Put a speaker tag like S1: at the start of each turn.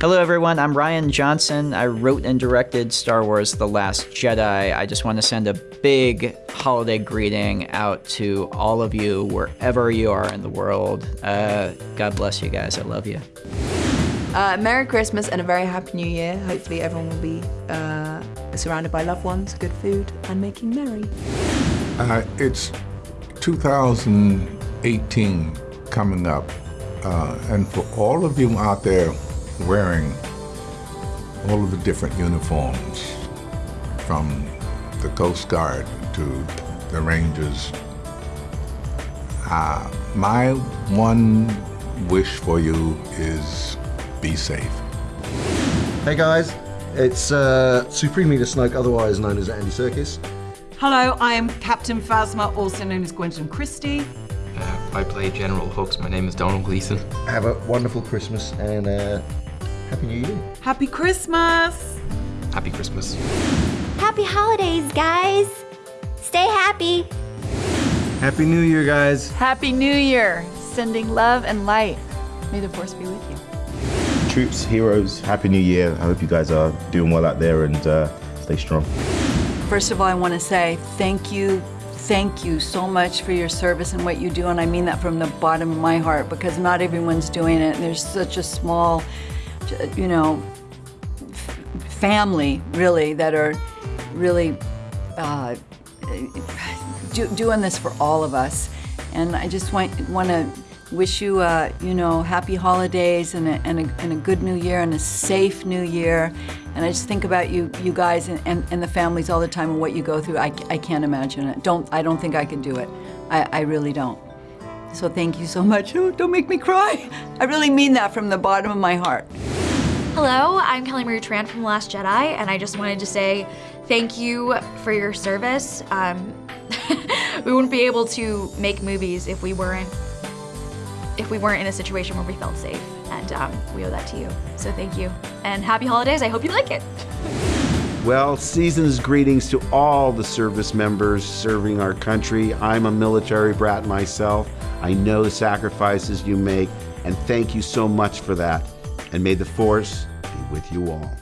S1: Hello, everyone. I'm Rian Johnson. I wrote and directed Star Wars The Last Jedi. I just want to send a big holiday greeting out to all of you, wherever you are in the world. Uh, God bless you guys. I love you.
S2: Uh, Merry Christmas and a very Happy New Year. Hopefully, everyone will be uh, surrounded by loved ones, good food, and making merry.
S3: Uh, it's 2018 coming up, uh, and for all of you out there wearing all of the different uniforms, from the Coast Guard to the Rangers, uh, my one wish for you is be safe.
S4: Hey guys, it's uh, Supreme Leader Snoke, otherwise known as Andy Serkis.
S5: Hello, I am Captain Phasma, also known as Gwendoline Christie.
S6: Uh, I play General Hux. My name is Domhnall Gleeson.
S4: Have a wonderful Christmas and uh, Happy New Year.
S5: Happy Christmas!
S6: Happy Christmas.
S7: Happy holidays, guys! Stay happy!
S8: Happy New Year, guys!
S9: Happy New Year! Sending love and light. May the Force be with you.
S10: Troops, heroes, Happy New Year. I hope you guys are doing well out there and uh, stay strong.
S5: First of all, I want to say thank you, thank you so much for your service and what you do, and I mean that from the bottom of my heart because not everyone's doing it, and there's such a small, you know, family really that are really uh, do, doing this for all of us, and I just want want to wish you, uh, you know, happy holidays and a, and, a, and a good new year and a safe new year. And I just think about you, you guys and, and, and the families all the time and what you go through. I, I can't imagine it. Don't, I don't think I could do it. I, I really don't. So thank you so much. Oh, don't make me cry. I really mean that from the bottom of my heart.
S11: Hello, I'm Kelly Marie Tran from Last Jedi, and I just wanted to say thank you for your service. Um, we wouldn't be able to make movies if we weren't if we weren't in a situation where we felt safe, and um, we owe that to you. So thank you, and happy holidays. I hope you like it.
S12: Well, season's greetings to all the service members serving our country. I'm a military brat myself. I know the sacrifices you make, and thank you so much for that. And may the Force be with you all.